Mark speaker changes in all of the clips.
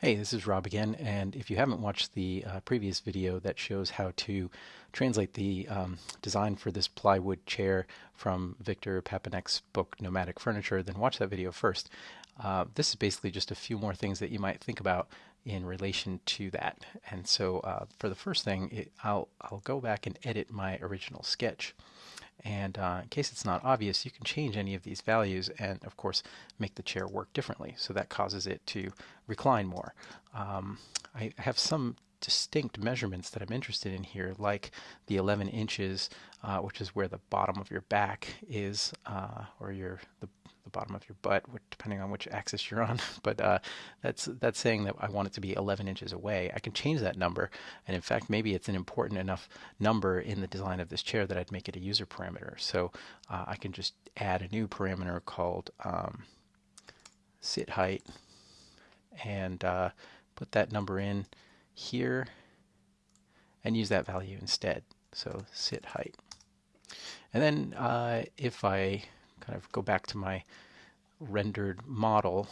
Speaker 1: Hey, this is Rob again, and if you haven't watched the uh, previous video that shows how to translate the um, design for this plywood chair from Victor Papanek's book Nomadic Furniture, then watch that video first. Uh, this is basically just a few more things that you might think about in relation to that. And so uh, for the first thing, it, I'll, I'll go back and edit my original sketch. And uh, in case it's not obvious, you can change any of these values and, of course, make the chair work differently. So that causes it to recline more. Um, I have some distinct measurements that I'm interested in here, like the 11 inches, uh, which is where the bottom of your back is, uh, or your the, the bottom of your butt, depending on which axis you're on. but uh, that's that's saying that I want it to be 11 inches away. I can change that number, and in fact, maybe it's an important enough number in the design of this chair that I'd make it a user parameter. So uh, I can just add a new parameter called um, sit height, and uh, put that number in here and use that value instead. So sit height. And then uh, if I kind of go back to my rendered model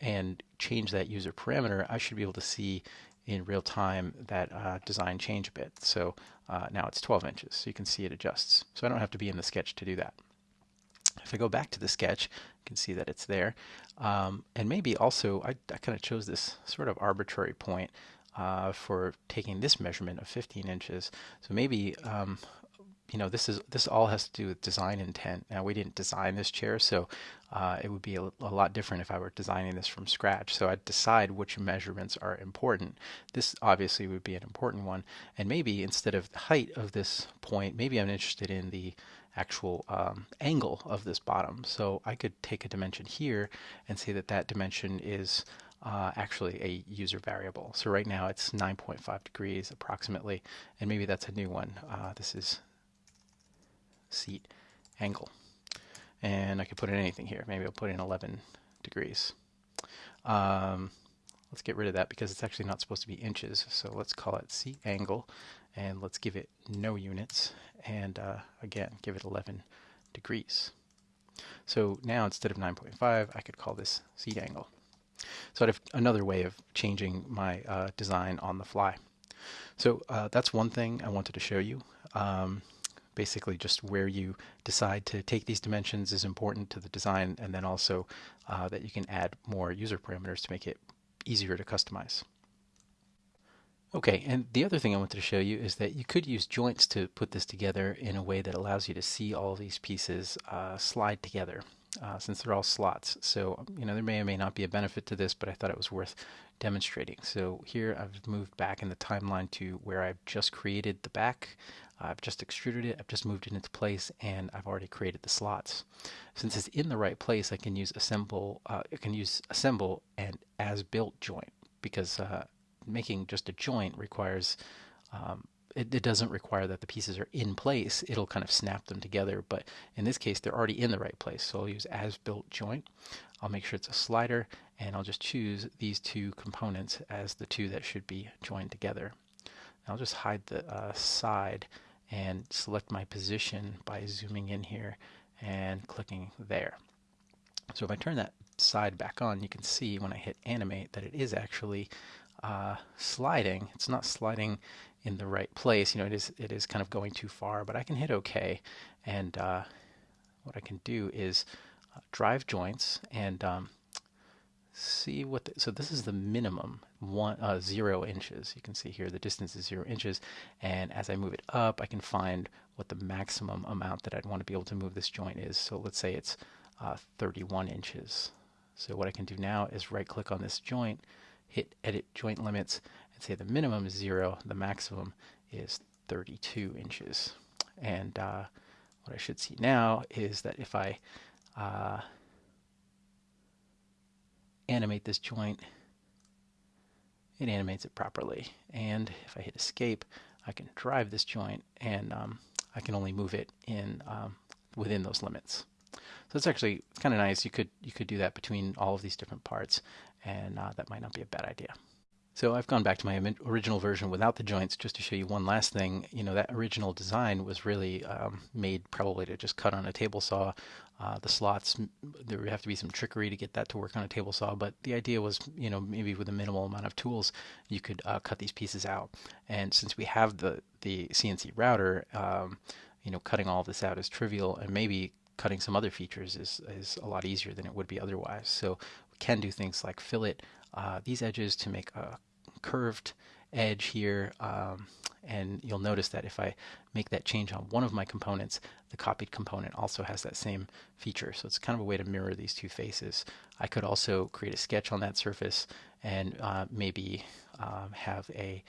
Speaker 1: and change that user parameter, I should be able to see in real time that uh, design change a bit. So uh, now it's 12 inches, so you can see it adjusts. So I don't have to be in the sketch to do that. If I go back to the sketch, you can see that it's there. Um, and maybe also, I, I kind of chose this sort of arbitrary point uh, for taking this measurement of 15 inches. So maybe, um, you know, this is this all has to do with design intent. Now, we didn't design this chair, so uh, it would be a, a, lot different if I were designing this from scratch. So I'd decide which measurements are important. This obviously would be an important one. And maybe instead of the height of this point, maybe I'm interested in the actual um, angle of this bottom. So I could take a dimension here and say that that dimension is uh, actually a user variable. So right now it's 9.5 degrees approximately, and maybe that's a new one. Uh, this is seat angle. And I could put in anything here. Maybe I'll put in 11 degrees. Um, let's get rid of that because it's actually not supposed to be inches. So let's call it seat angle and let's give it no units and uh, again give it 11 degrees. So now instead of 9.5 I could call this seat angle. So I have another way of changing my uh, design on the fly. So uh, that's one thing I wanted to show you. Um, basically just where you decide to take these dimensions is important to the design and then also uh, that you can add more user parameters to make it easier to customize. Okay, and the other thing I wanted to show you is that you could use joints to put this together in a way that allows you to see all these pieces uh, slide together uh, since they're all slots. So, you know, there may or may not be a benefit to this, but I thought it was worth demonstrating. So here I've moved back in the timeline to where I've just created the back. I've just extruded it, I've just moved it into place, and I've already created the slots. Since it's in the right place, I can use assemble, uh, I can use assemble and as built joint because uh, making just a joint requires um, it, it, doesn't require that the pieces are in place. It'll kind of snap them together, but in this case, they're already in the right place. So I'll use as built joint. I'll make sure it's a slider, and I'll just choose these two components as the two that should be joined together. I'll just hide the uh, side and select my position by zooming in here and clicking there. So if I turn that side back on, you can see when I hit animate that it is actually uh, sliding. It's not sliding in the right place. You know, it is it is kind of going too far, but I can hit OK. And uh, what I can do is uh, drive joints and um, see what. The, so this is the minimum one uh, zero inches. You can see here the distance is zero inches, and as I move it up, I can find what the maximum amount that I'd want to be able to move this joint is. So let's say it's uh, 31 inches. So what I can do now is right click on this joint hit edit joint limits say the minimum is zero, the maximum is 32 inches. And uh, what I should see now is that if I uh, animate this joint, it animates it properly. And if I hit escape, I can drive this joint and um, I can only move it in um, within those limits. So it's actually kind of nice. You could you could do that between all of these different parts, and uh, that might not be a bad idea. So I've gone back to my original version without the joints just to show you one last thing. You know, that original design was really um, made probably to just cut on a table saw. Uh, the slots, there would have to be some trickery to get that to work on a table saw, but the idea was, you know, maybe with a minimal amount of tools, you could uh, cut these pieces out. And since we have the, the CNC router, um, you know, cutting all this out is trivial, and maybe cutting some other features is, is a lot easier than it would be otherwise. So we can do things like fillet uh, these edges to make a curved edge here. Um, and you'll notice that if I make that change on one of my components, the copied component also has that same feature. So it's kind of a way to mirror these two faces. I could also create a sketch on that surface and uh, maybe um, have a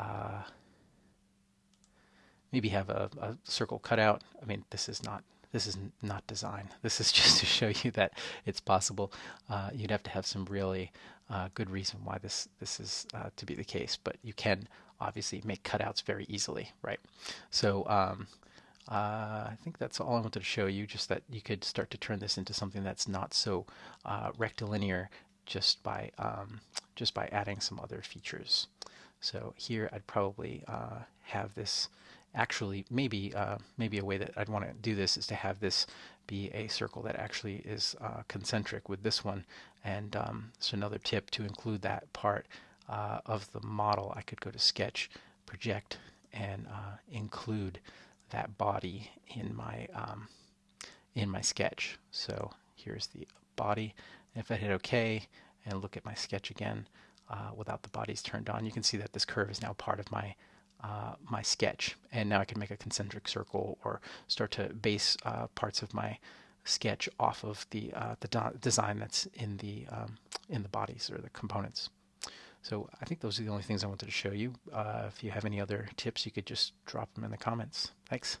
Speaker 1: uh, maybe have a, a circle cutout. I mean, this is not this is not design. This is just to show you that it's possible. Uh, you'd have to have some really uh, good reason why this this is uh, to be the case, but you can obviously make cutouts very easily, right? So um, uh, I think that's all I wanted to show you, just that you could start to turn this into something that's not so uh, rectilinear just by um, just by adding some other features. So here I'd probably uh, have this actually maybe uh, maybe a way that I'd want to do this is to have this be a circle that actually is uh, concentric with this one. And um, so another tip to include that part uh, of the model. I could go to sketch project and uh, include that body in my um, in my sketch. So here's the body. If I hit OK and look at my sketch again uh, without the bodies turned on you can see that this curve is now part of my uh, my sketch. And now I can make a concentric circle or start to base uh, parts of my sketch off of the uh, the design that's in the um, in the bodies or the components. So I think those are the only things I wanted to show you. Uh, if you have any other tips, you could just drop them in the comments. Thanks.